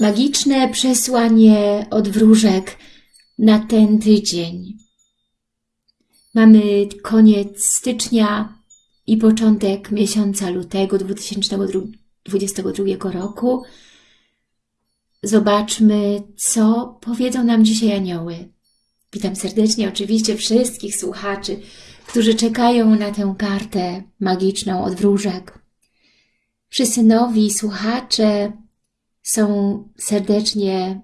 magiczne przesłanie od wróżek na ten tydzień. Mamy koniec stycznia i początek miesiąca lutego 2022 roku. Zobaczmy, co powiedzą nam dzisiaj anioły. Witam serdecznie oczywiście wszystkich słuchaczy, którzy czekają na tę kartę magiczną od wróżek. Wszyscy nowi słuchacze są serdecznie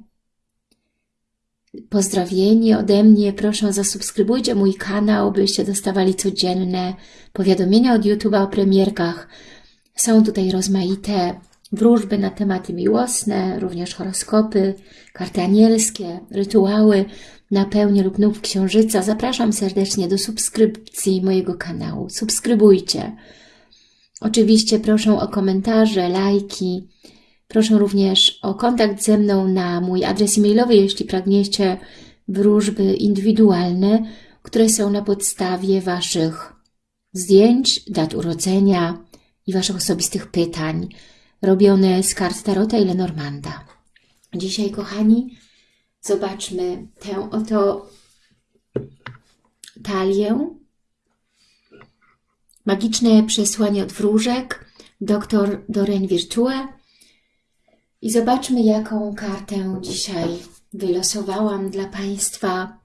pozdrowieni ode mnie. Proszę zasubskrybujcie mój kanał, byście dostawali codzienne powiadomienia od YouTube'a o premierkach. Są tutaj rozmaite wróżby na tematy miłosne, również horoskopy, karty anielskie, rytuały na pełni lub nów księżyca. Zapraszam serdecznie do subskrypcji mojego kanału. Subskrybujcie. Oczywiście proszę o komentarze, lajki. Proszę również o kontakt ze mną na mój adres e-mailowy, jeśli pragniecie wróżby indywidualne, które są na podstawie Waszych zdjęć, dat urodzenia i Waszych osobistych pytań, robione z kart Tarota i Lenormanda. Dzisiaj, kochani, zobaczmy tę oto talię Magiczne przesłanie od wróżek, dr Doreen Virtue. I zobaczmy, jaką kartę dzisiaj wylosowałam dla Państwa.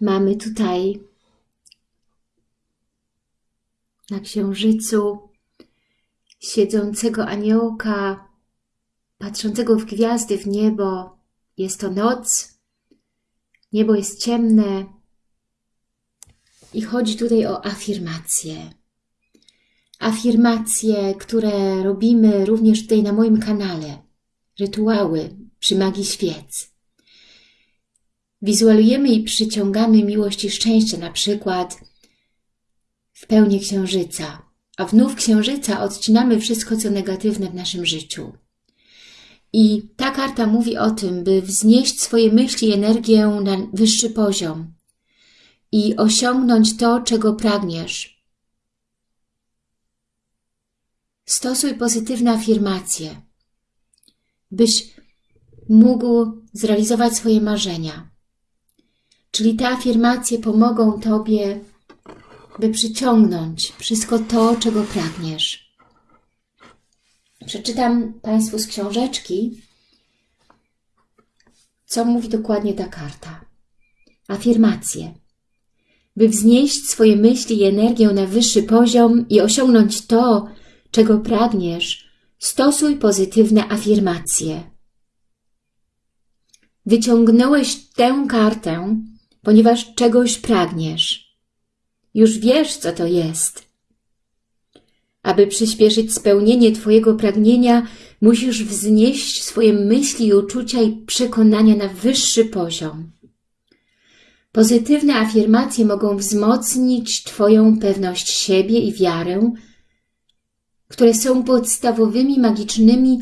Mamy tutaj na księżycu siedzącego aniołka patrzącego w gwiazdy, w niebo. Jest to noc, niebo jest ciemne i chodzi tutaj o afirmacje. Afirmacje, które robimy również tutaj na moim kanale. Rytuały przy magii świec. Wizualujemy i przyciągamy miłość i szczęście, na przykład w pełni księżyca, a w księżyca odcinamy wszystko, co negatywne w naszym życiu. I ta karta mówi o tym, by wznieść swoje myśli i energię na wyższy poziom i osiągnąć to, czego pragniesz. Stosuj pozytywne afirmacje, byś mógł zrealizować swoje marzenia. Czyli te afirmacje pomogą Tobie, by przyciągnąć wszystko to, czego pragniesz. Przeczytam Państwu z książeczki, co mówi dokładnie ta karta. Afirmacje. By wznieść swoje myśli i energię na wyższy poziom i osiągnąć to, czego pragniesz, stosuj pozytywne afirmacje. Wyciągnąłeś tę kartę, ponieważ czegoś pragniesz. Już wiesz, co to jest. Aby przyspieszyć spełnienie Twojego pragnienia, musisz wznieść swoje myśli uczucia i przekonania na wyższy poziom. Pozytywne afirmacje mogą wzmocnić Twoją pewność siebie i wiarę, które są podstawowymi magicznymi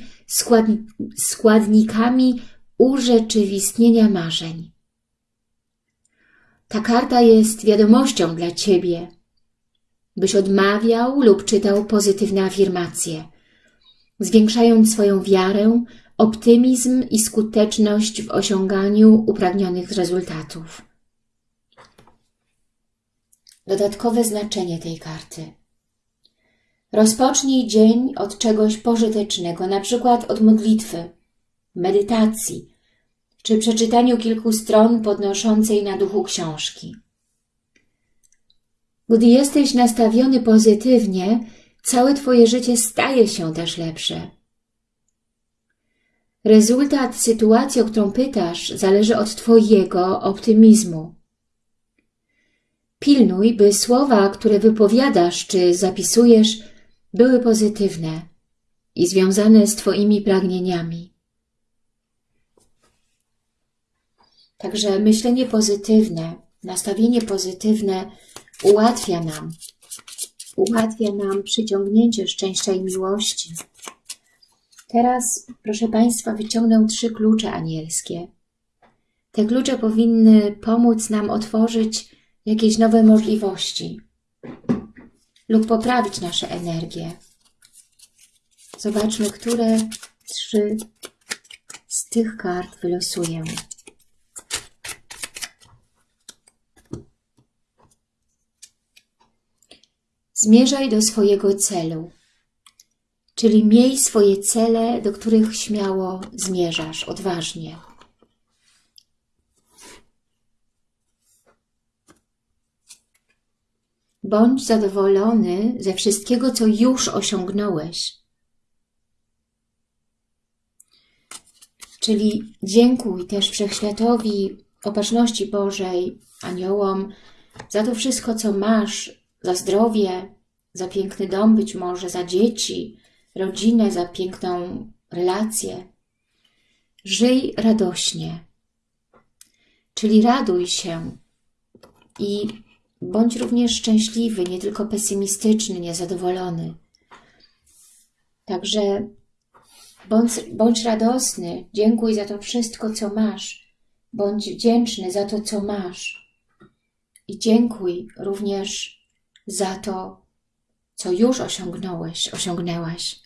składnikami urzeczywistnienia marzeń. Ta karta jest wiadomością dla Ciebie – byś odmawiał lub czytał pozytywne afirmacje, zwiększając swoją wiarę, optymizm i skuteczność w osiąganiu upragnionych rezultatów. Dodatkowe znaczenie tej karty. Rozpocznij dzień od czegoś pożytecznego, na przykład od modlitwy, medytacji, czy przeczytaniu kilku stron podnoszącej na duchu książki. Gdy jesteś nastawiony pozytywnie, całe Twoje życie staje się też lepsze. Rezultat sytuacji, o którą pytasz, zależy od Twojego optymizmu. Pilnuj, by słowa, które wypowiadasz czy zapisujesz, były pozytywne i związane z Twoimi pragnieniami. Także myślenie pozytywne, nastawienie pozytywne ułatwia nam, ułatwia nam przyciągnięcie szczęścia i miłości. Teraz, proszę Państwa, wyciągnę trzy klucze anielskie. Te klucze powinny pomóc nam otworzyć jakieś nowe możliwości lub poprawić nasze energię. Zobaczmy, które trzy z tych kart wylosuję. Zmierzaj do swojego celu, czyli miej swoje cele, do których śmiało zmierzasz, odważnie. Bądź zadowolony ze wszystkiego, co już osiągnąłeś. Czyli dziękuj też Wszechświatowi, Opatrzności Bożej, aniołom, za to wszystko, co masz, za zdrowie, za piękny dom być może, za dzieci, rodzinę, za piękną relację. Żyj radośnie, czyli raduj się i bądź również szczęśliwy, nie tylko pesymistyczny, niezadowolony. Także bądź, bądź radosny, dziękuj za to wszystko, co masz. Bądź wdzięczny za to, co masz. I dziękuj również za to, co już osiągnąłeś, osiągnęłaś.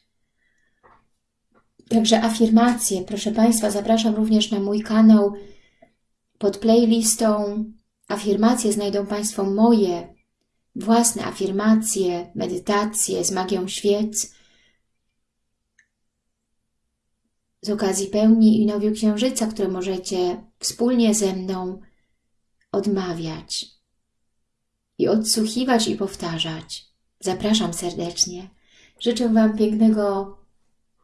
Także afirmacje, proszę Państwa, zapraszam również na mój kanał. Pod playlistą afirmacje znajdą Państwo moje własne afirmacje, medytacje z magią świec z okazji pełni i nowiu księżyca, które możecie wspólnie ze mną odmawiać i odsłuchiwać i powtarzać. Zapraszam serdecznie. Życzę Wam pięknego,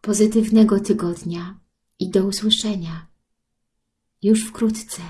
pozytywnego tygodnia i do usłyszenia już wkrótce.